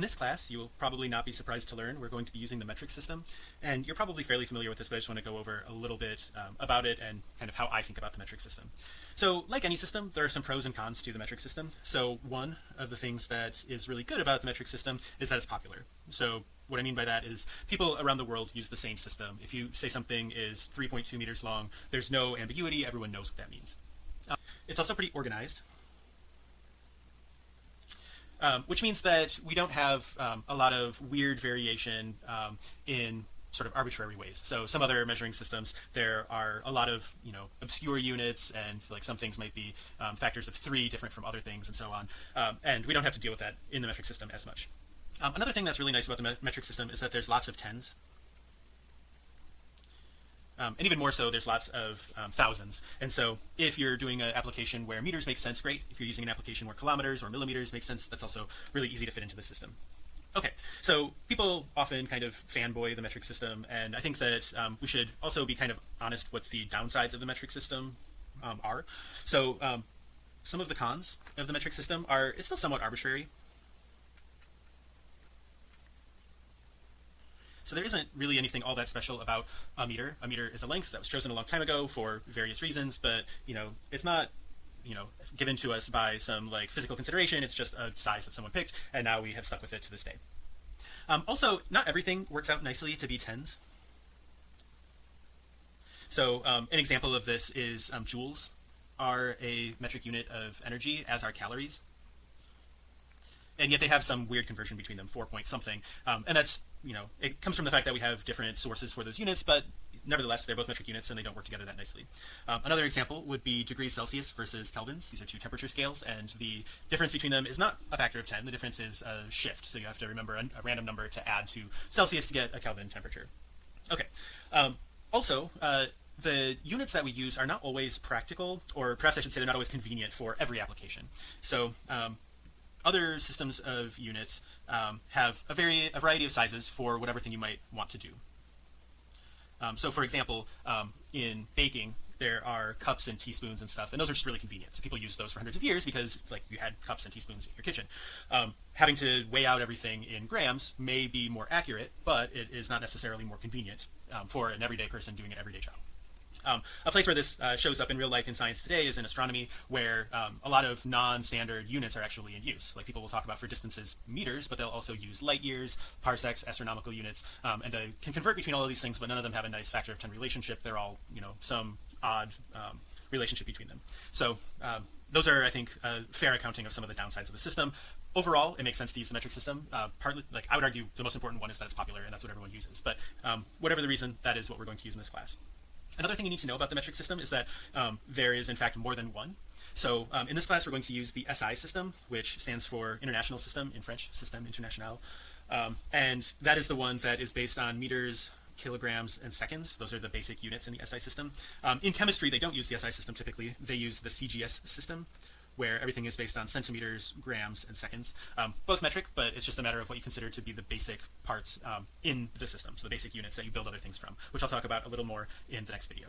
in this class you will probably not be surprised to learn we're going to be using the metric system and you're probably fairly familiar with this but I just want to go over a little bit um, about it and kind of how I think about the metric system. So like any system there are some pros and cons to the metric system. So one of the things that is really good about the metric system is that it's popular. So what I mean by that is people around the world use the same system. If you say something is 3.2 meters long there's no ambiguity everyone knows what that means. It's also pretty organized um, which means that we don't have um, a lot of weird variation um, in sort of arbitrary ways. So some other measuring systems there are a lot of you know obscure units and like some things might be um, factors of three different from other things and so on. Um, and we don't have to deal with that in the metric system as much. Another thing that's really nice about the metric system is that there's lots of tens um, and even more so there's lots of um, thousands. And so if you're doing an application where meters make sense great. If you're using an application where kilometers or millimeters make sense that's also really easy to fit into the system. Okay so people often kind of fanboy the metric system and I think that um, we should also be kind of honest what the downsides of the metric system um, are. So um, some of the cons of the metric system are it's still somewhat arbitrary So there isn't really anything all that special about a meter. A meter is a length that was chosen a long time ago for various reasons, but you know, it's not you know given to us by some like physical consideration. It's just a size that someone picked and now we have stuck with it to this day. Um, also not everything works out nicely to be tens. So um, an example of this is um, joules are a metric unit of energy as are calories. And yet they have some weird conversion between them four point something. Um, and that's you know it comes from the fact that we have different sources for those units but nevertheless they're both metric units and they don't work together that nicely. Um, another example would be degrees Celsius versus kelvins. These are two temperature scales and the difference between them is not a factor of 10 the difference is a shift so you have to remember a, a random number to add to Celsius to get a Kelvin temperature. Okay um, also uh, the units that we use are not always practical or perhaps I should say they're not always convenient for every application. So um, other systems of units um, have a very a variety of sizes for whatever thing you might want to do. Um, so for example um, in baking there are cups and teaspoons and stuff and those are just really convenient. So people use those for hundreds of years because like you had cups and teaspoons in your kitchen. Um, having to weigh out everything in grams may be more accurate but it is not necessarily more convenient um, for an everyday person doing an everyday job um, a place where this uh, shows up in real life in science today is in astronomy where um, a lot of non-standard units are actually in use. Like people will talk about for distances meters but they'll also use light years parsecs astronomical units um, and they can convert between all of these things but none of them have a nice factor of 10 relationship. They're all you know some odd um, relationship between them. So um, those are I think fair accounting of some of the downsides of the system. Overall it makes sense to use the metric system. Uh, partly like I would argue the most important one is that it's popular and that's what everyone uses. But um, whatever the reason that is what we're going to use in this class Another thing you need to know about the metric system is that um, there is in fact more than one. So um, in this class, we're going to use the SI system, which stands for International System in French, Système International. Um, and that is the one that is based on meters, kilograms, and seconds. Those are the basic units in the SI system. Um, in chemistry, they don't use the SI system typically. They use the CGS system, where everything is based on centimeters, grams, and seconds, um, both metric, but it's just a matter of what you consider to be the basic parts um, in the system, so the basic units that you build other things from, which I'll talk about a little more in the next video.